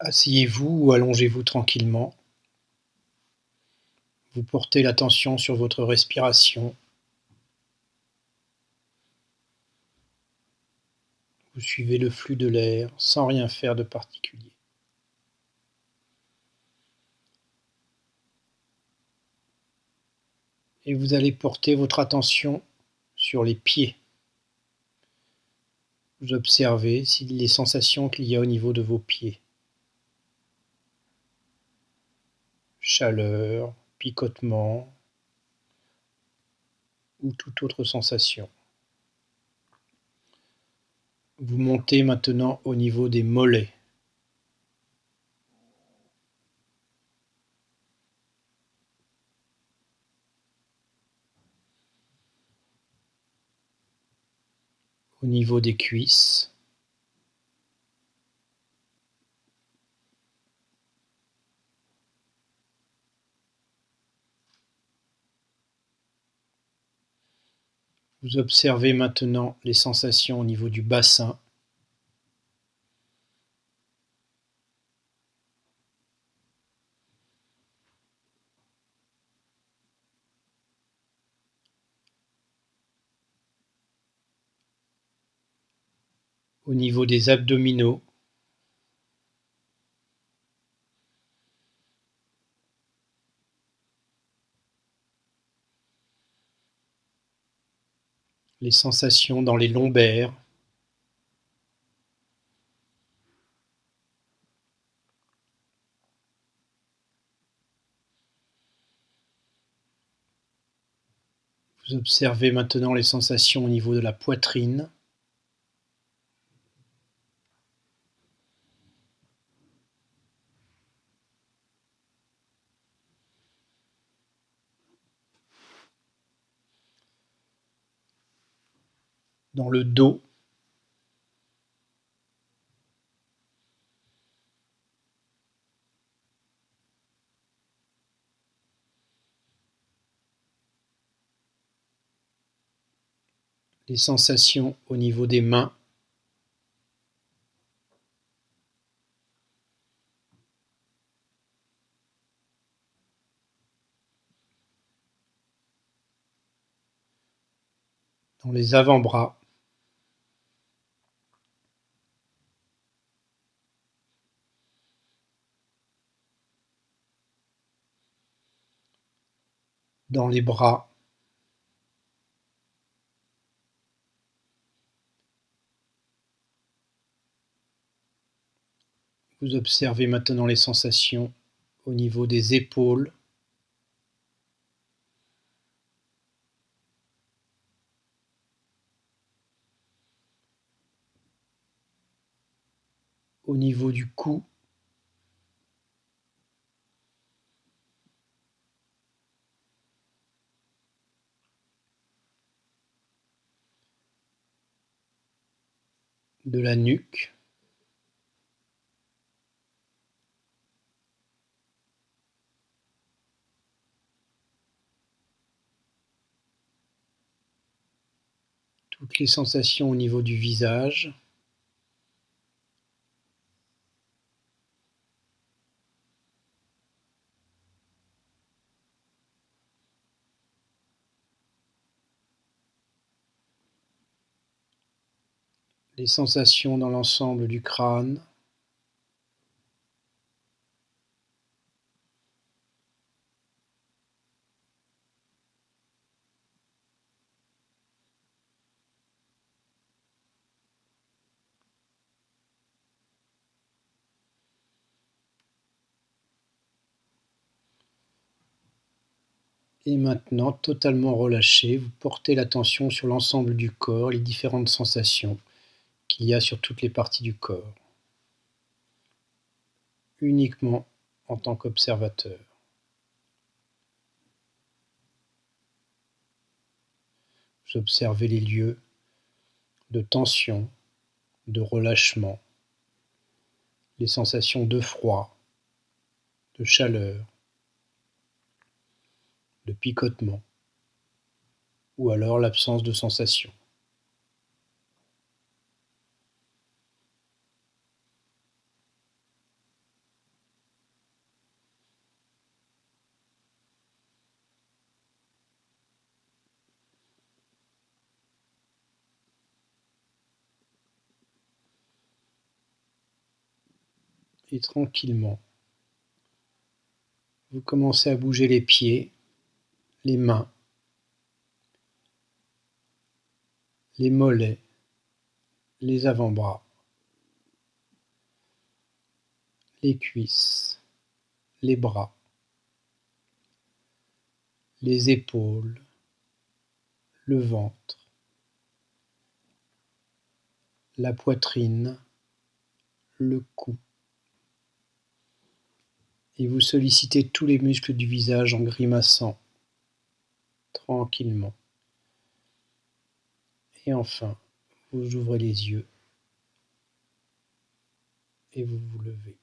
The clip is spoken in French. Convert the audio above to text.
Asseyez-vous ou allongez-vous tranquillement. Vous portez l'attention sur votre respiration. Vous suivez le flux de l'air sans rien faire de particulier. Et vous allez porter votre attention sur les pieds. Vous observez les sensations qu'il y a au niveau de vos pieds. Chaleur, picotement ou toute autre sensation. Vous montez maintenant au niveau des mollets. Au niveau des cuisses. Vous observez maintenant les sensations au niveau du bassin. Au niveau des abdominaux. Les sensations dans les lombaires. Vous observez maintenant les sensations au niveau de la poitrine. Dans le dos. Les sensations au niveau des mains. dans les avant-bras. Dans les bras. Vous observez maintenant les sensations au niveau des épaules. au niveau du cou. De la nuque. Toutes les sensations au niveau du visage. Les sensations dans l'ensemble du crâne. Et maintenant, totalement relâché, vous portez l'attention sur l'ensemble du corps, les différentes sensations qu'il y a sur toutes les parties du corps, uniquement en tant qu'observateur. Vous observez les lieux de tension, de relâchement, les sensations de froid, de chaleur, de picotement, ou alors l'absence de sensation. Et tranquillement, vous commencez à bouger les pieds, les mains, les mollets, les avant-bras, les cuisses, les bras, les épaules, le ventre, la poitrine, le cou. Et vous sollicitez tous les muscles du visage en grimaçant tranquillement. Et enfin, vous ouvrez les yeux et vous vous levez.